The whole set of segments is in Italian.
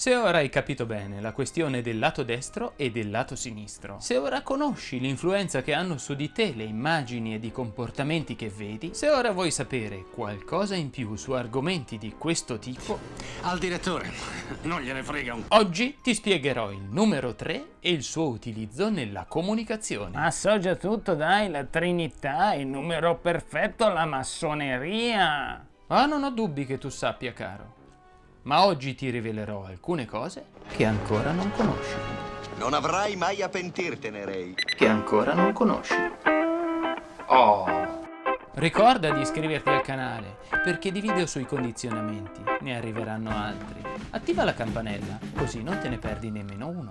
Se ora hai capito bene la questione del lato destro e del lato sinistro, se ora conosci l'influenza che hanno su di te le immagini ed i comportamenti che vedi, se ora vuoi sapere qualcosa in più su argomenti di questo tipo, Al direttore, non gliene frega un... oggi ti spiegherò il numero 3 e il suo utilizzo nella comunicazione. Ma so già tutto, dai, la Trinità, il numero perfetto, la massoneria. Ah, non ho dubbi che tu sappia, caro. Ma oggi ti rivelerò alcune cose che ancora non conosci. Non avrai mai a pentirtene, Ray. Che ancora non conosci. Oh! Ricorda di iscriverti al canale, perché di video sui condizionamenti ne arriveranno altri. Attiva la campanella, così non te ne perdi nemmeno uno.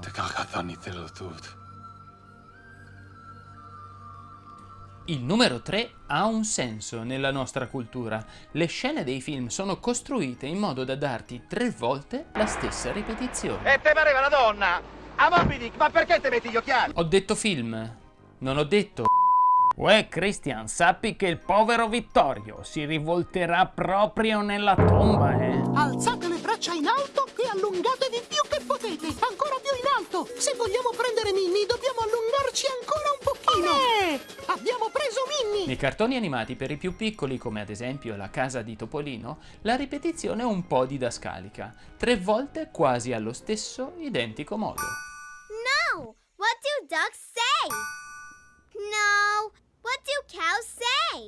Il numero 3 ha un senso nella nostra cultura. Le scene dei film sono costruite in modo da darti tre volte la stessa ripetizione. E te pareva una donna? A Moby Dick, ma perché te metti gli occhiali? Ho detto film, non ho detto Uè, Christian, sappi che il povero Vittorio si rivolterà proprio nella tomba, eh? Alzate le braccia in alto e allungatevi più che potete, ancora più in alto. Se vogliamo prendere Minnie dobbiamo Nei cartoni animati per i più piccoli, come ad esempio La casa di Topolino, la ripetizione è un po' didascalica, tre volte quasi allo stesso identico modo. No! What do ducks say? No! What do cows say?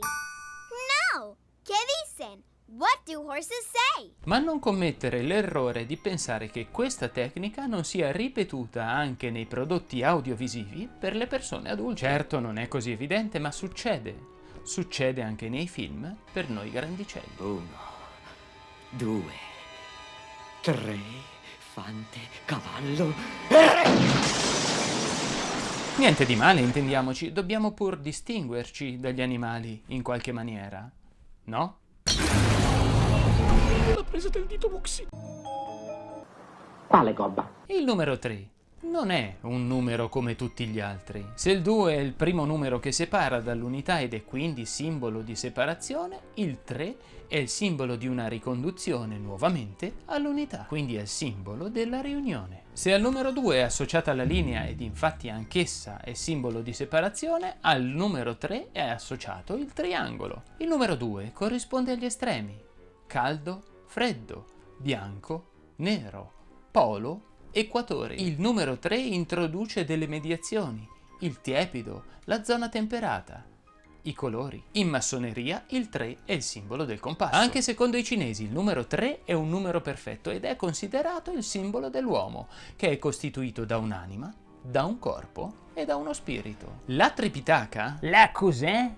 No! ¿Qué dicen? What do horses say? Ma non commettere l'errore di pensare che questa tecnica non sia ripetuta anche nei prodotti audiovisivi per le persone adulte. Certo non è così evidente, ma succede. Succede anche nei film per noi grandicelli. Uno, due, tre, fante, cavallo. Niente di male, intendiamoci, dobbiamo pur distinguerci dagli animali in qualche maniera, no? La presa del dito Muxi. Quale gobba? Il numero 3 non è un numero come tutti gli altri. Se il 2 è il primo numero che separa dall'unità ed è quindi simbolo di separazione, il 3 è il simbolo di una riconduzione nuovamente all'unità, quindi è il simbolo della riunione. Se al numero 2 è associata la linea ed infatti anch'essa è simbolo di separazione, al numero 3 è associato il triangolo. Il numero 2 corrisponde agli estremi, caldo, freddo, bianco, nero, polo, equatore. Il numero 3 introduce delle mediazioni, il tiepido, la zona temperata, i colori. In massoneria il 3 è il simbolo del compasso. Anche secondo i cinesi il numero 3 è un numero perfetto ed è considerato il simbolo dell'uomo, che è costituito da un'anima, da un corpo e da uno spirito. La Tripitaka La cos'è?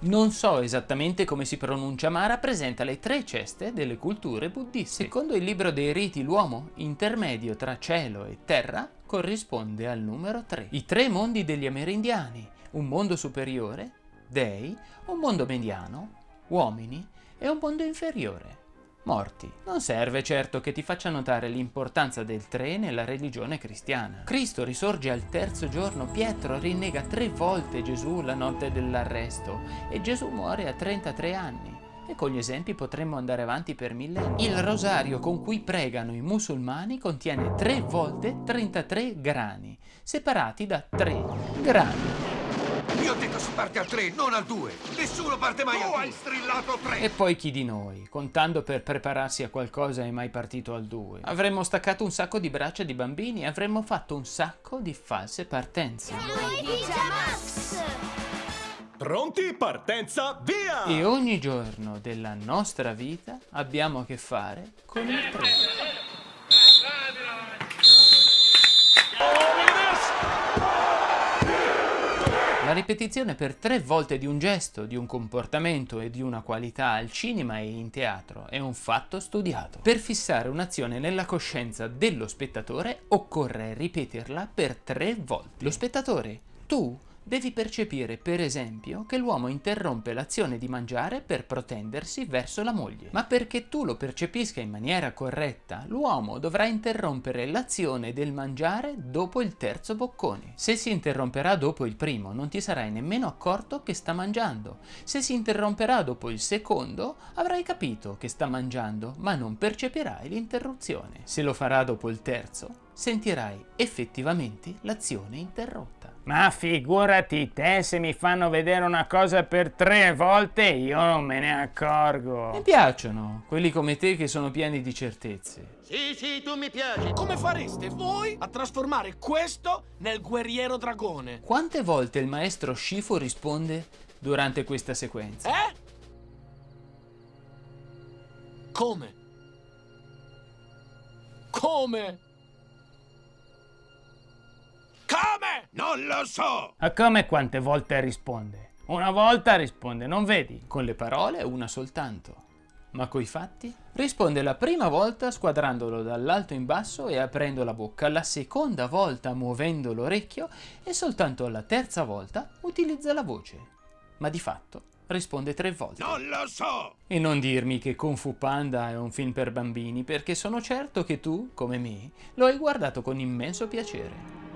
Non so esattamente come si pronuncia, ma rappresenta le tre ceste delle culture buddiste. Secondo il libro dei riti, l'uomo, intermedio tra cielo e terra, corrisponde al numero 3. I tre mondi degli amerindiani, un mondo superiore, dei, un mondo mediano, uomini, e un mondo inferiore, morti. Non serve certo che ti faccia notare l'importanza del 3 nella religione cristiana. Cristo risorge al terzo giorno, Pietro rinnega tre volte Gesù la notte dell'arresto e Gesù muore a 33 anni. E con gli esempi potremmo andare avanti per millenni. Il rosario con cui pregano i musulmani contiene tre volte 33 grani, separati da 3 grani. Io ho detto si parte al 3, non al 2. Nessuno parte mai al 2. hai strillato 3. E poi chi di noi, contando per prepararsi a qualcosa, è mai partito al 2? Avremmo staccato un sacco di braccia di bambini e avremmo fatto un sacco di false partenze. Pronti? Partenza, via! E ogni giorno della nostra vita abbiamo a che fare con il 3. La ripetizione per tre volte di un gesto, di un comportamento e di una qualità al cinema e in teatro è un fatto studiato. Per fissare un'azione nella coscienza dello spettatore occorre ripeterla per tre volte. Lo spettatore, tu, Devi percepire, per esempio, che l'uomo interrompe l'azione di mangiare per protendersi verso la moglie. Ma perché tu lo percepisca in maniera corretta, l'uomo dovrà interrompere l'azione del mangiare dopo il terzo boccone. Se si interromperà dopo il primo, non ti sarai nemmeno accorto che sta mangiando. Se si interromperà dopo il secondo, avrai capito che sta mangiando, ma non percepirai l'interruzione. Se lo farà dopo il terzo, sentirai effettivamente l'azione interrotta. Ma figurati te se mi fanno vedere una cosa per tre volte io non me ne accorgo. Mi piacciono quelli come te che sono pieni di certezze. Sì, sì, tu mi piaci. Come fareste voi a trasformare questo nel guerriero dragone? Quante volte il maestro Shifu risponde durante questa sequenza? Eh? Come? Come? Come? Non lo so! Ma come quante volte risponde? Una volta risponde, non vedi? Con le parole una soltanto. Ma coi fatti? Risponde la prima volta squadrandolo dall'alto in basso e aprendo la bocca, la seconda volta muovendo l'orecchio e soltanto la terza volta utilizza la voce. Ma di fatto risponde tre volte. Non lo so! E non dirmi che Kung Fu Panda è un film per bambini, perché sono certo che tu, come me, lo hai guardato con immenso piacere.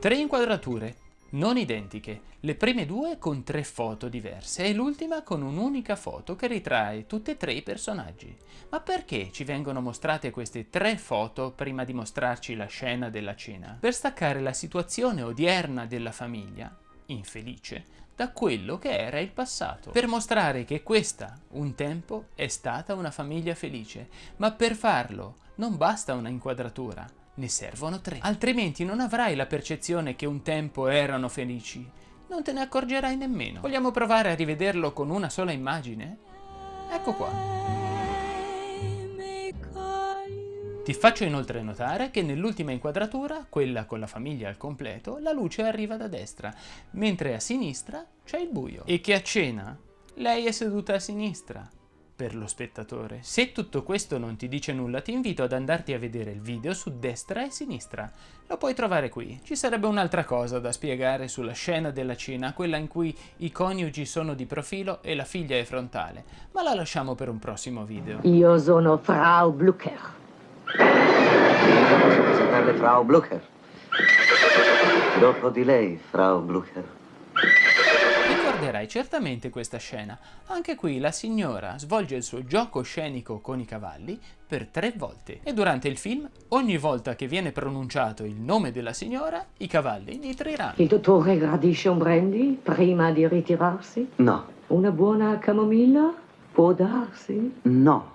Tre inquadrature, non identiche, le prime due con tre foto diverse e l'ultima con un'unica foto che ritrae tutti e tre i personaggi. Ma perché ci vengono mostrate queste tre foto prima di mostrarci la scena della cena? Per staccare la situazione odierna della famiglia, infelice, da quello che era il passato, per mostrare che questa, un tempo, è stata una famiglia felice, ma per farlo non basta una inquadratura, ne servono tre. Altrimenti non avrai la percezione che un tempo erano felici. Non te ne accorgerai nemmeno. Vogliamo provare a rivederlo con una sola immagine? Ecco qua. Ti faccio inoltre notare che nell'ultima inquadratura, quella con la famiglia al completo, la luce arriva da destra, mentre a sinistra c'è il buio. E che a cena lei è seduta a sinistra, per lo spettatore. Se tutto questo non ti dice nulla, ti invito ad andarti a vedere il video su destra e sinistra. Lo puoi trovare qui. Ci sarebbe un'altra cosa da spiegare sulla scena della cena, quella in cui i coniugi sono di profilo e la figlia è frontale, ma la lasciamo per un prossimo video. Io sono Frau Blucher. Presentarle Frau Blucher. Dopo di lei, Frau Blucher. Ricorderai certamente questa scena. Anche qui la signora svolge il suo gioco scenico con i cavalli per tre volte. E durante il film, ogni volta che viene pronunciato il nome della signora, i cavalli nitriranno. Il dottore gradisce un brandy prima di ritirarsi? No. Una buona camomilla? Può darsi? No.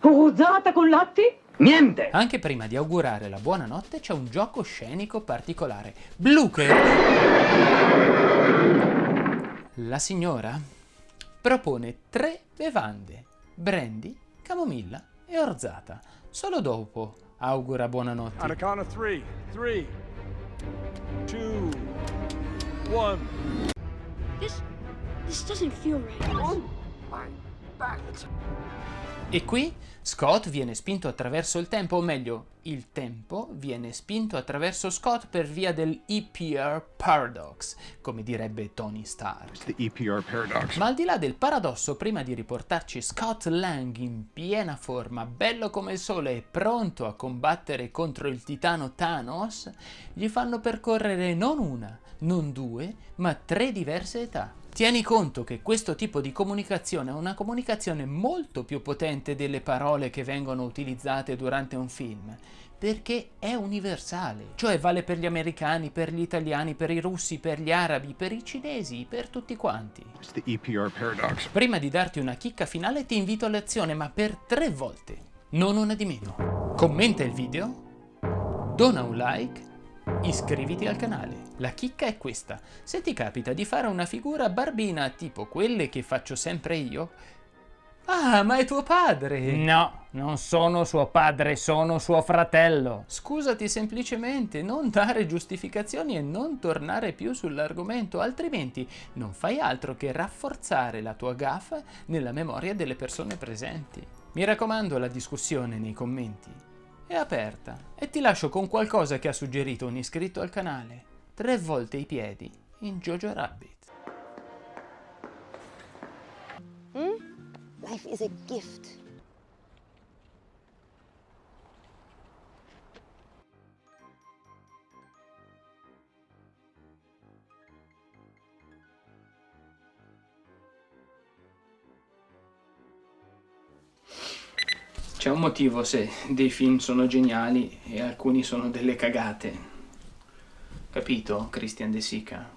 Rosata con latte? Niente! Anche prima di augurare la buonanotte c'è un gioco scenico particolare. Blucher la signora propone tre bevande, brandy, camomilla e orzata. Solo dopo augura buonanotte. On a count of three, three, two, one. This, this doesn't feel right. Oh my back. E qui Scott viene spinto attraverso il tempo, o meglio, il tempo viene spinto attraverso Scott per via del EPR paradox, come direbbe Tony Stark. Ma al di là del paradosso, prima di riportarci Scott Lang in piena forma, bello come il sole e pronto a combattere contro il titano Thanos, gli fanno percorrere non una, non due, ma tre diverse età. Tieni conto che questo tipo di comunicazione è una comunicazione molto più potente delle parole che vengono utilizzate durante un film, perché è universale, cioè vale per gli americani, per gli italiani, per i russi, per gli arabi, per i cinesi, per tutti quanti. Prima di darti una chicca finale ti invito all'azione, ma per tre volte, non una di meno. Commenta il video, dona un like iscriviti al canale. La chicca è questa, se ti capita di fare una figura barbina tipo quelle che faccio sempre io, Ah, ma è tuo padre! No, non sono suo padre, sono suo fratello. Scusati semplicemente, non dare giustificazioni e non tornare più sull'argomento, altrimenti non fai altro che rafforzare la tua gaffa nella memoria delle persone presenti. Mi raccomando la discussione nei commenti è aperta e ti lascio con qualcosa che ha suggerito un iscritto al canale. Tre volte i piedi in Jojo Rabbit. Hmm? Life is a gift. C'è un motivo se dei film sono geniali e alcuni sono delle cagate. Capito, Christian De Sica?